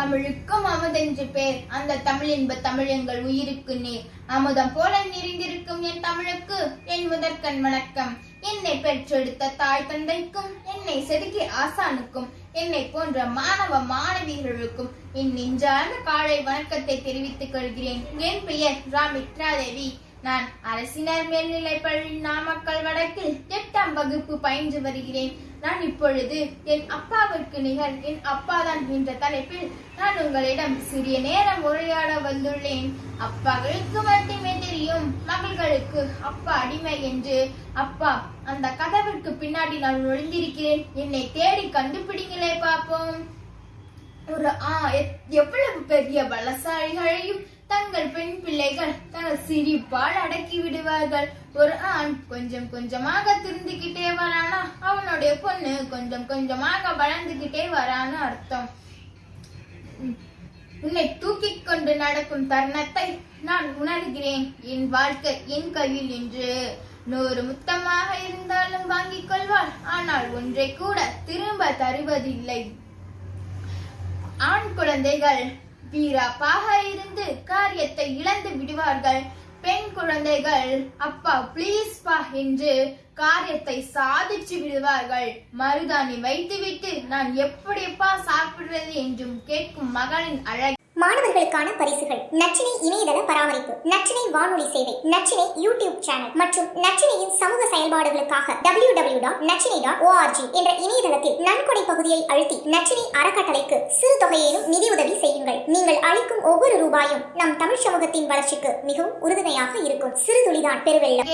தமிழுக்கும் அமுதென்று பேர். அந்த தமிழ் என்ப தமிழ் எங்கள் உயிருக்கு நீர் அமுதம் போல நிறைந்திருக்கும் என் தமிழுக்கு என் முதற்கண் வணக்கம். என்னை பெற்றெடுத்த தாய் தந்தைக்கும் என்னை செதுக்கிய ஆசானுக்கும் என்னை போன்ற மாணவ மாணவிகளுக்கும் என் நெஞ்சார்ந்த காலை வணக்கத்தை தெரிவித்துக் கொள்கிறேன். என் பெயர் ராமித்ராதேவி. நான் அரசினர் மேல்நிலைப் பள்ளி நாமக்கல் வடக்கில் எட்டாம் வகுப்பு பயின்று வருகிறேன். நான் இப்பொழுது என் அப்பாவிற்கு நிகர் என் அப்பாதான் என்ற தலைப்பில் நான் உங்களிடம் சிறிய நேரம் உரையாட வந்துள்ளேன். அப்பாக்களுக்கு மட்டுமே தெரியும் மகள்களுக்கு அப்பா அடிமை என்று. அப்பா அந்த கதவிற்கு பின்னாடி நான் நுழைந்திருக்கிறேன் என்னை தேடி கண்டுபிடிங்களே பார்ப்போம். ஒரு ஆ எத்- எவ்வளவு பெரிய பலசாலிகளையும் தங்கள் பெண் பிள்ளைகள் தங்கள் சிரிப்பால் அடக்கி விடுவார்கள். ஒரு ஆண் கொஞ்சம் கொஞ்சமாக திருந்திக்கிட்டே வரானா அவனுடைய பொண்ணு கொஞ்சம் கொஞ்சமாக வளர்ந்துகிட்டே வரான்னு அர்த்தம். உன்னை தூக்கி கொண்டு நடக்கும் தருணத்தை நான் உணர்கிறேன். என் வாழ்க்கை என் கையில் என்று. நூறு முத்தமாக இருந்தாலும் வாங்கிக் கொள்வாள். ஆனால் ஒன்றை கூட திரும்ப தருவதில்லை. ஆண் குழந்தைகள் வீராப்பாக இருந்து காரியத்தை இழந்து விடுவார்கள். பெண் குழந்தைகள் அப்பா ப்ளீஸ் பா என்று காரியத்தை சாதிச்சு விடுவார்கள். மருதாணி வைத்துவிட்டு நான் எப்படிப்பா சாப்பிடுறது? என்றும் கேட்கும் மகளின் அழகு மாணவர்களுக்கான பரிசுகள். நச்சினை இணையதள பராமரிப்பு நச்சினை வானொலி சேவை நச்சினை யூடியூப் சேனல் மற்றும் நச்சினையின் சமூக செயல்பாடுகளுக்காக W W dot Nachinai dot ORG என்ற இணையதளத்தில் நன்கொடை பகுதியை அழுத்தி நச்சினை அறக்கட்டளைக்கு சிறு தொகையிலும் நிதியுதவி செய்யுங்கள். நீங்கள் அளிக்கும் ஒவ்வொரு ரூபாயும் நம் தமிழ் சமூகத்தின் வளர்ச்சிக்கு மிகவும் உறுதுணையாக இருக்கும். சிறு துளிதான் பெருவெள்ளம்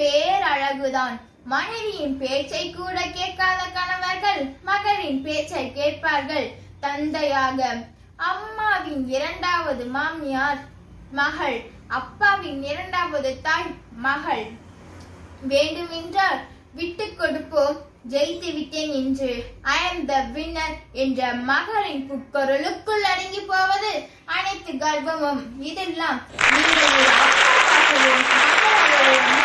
பேரழகுதான். மனைவியின் பேச்சை கூட கேட்காத கணவர்கள் மகளின் பேச்சை கேட்பார்கள். தந்தையாக அம்மாவின் இரண்டாவது மாமியார் மகள் அப்பாவின் இரண்டாவது தாய் மகள். வேண்டுமென்றால் விட்டு கொடுப்போம் ஜெயித்து விட்டேன் என்று. ஐ அம் த வின்னர் என்ற மகளின் புட்பொருளுக்குள் அடங்கி போவது அனைத்து கர்வமும். இதெல்லாம் நீங்கள் ஒரு அப்பாவாகவும்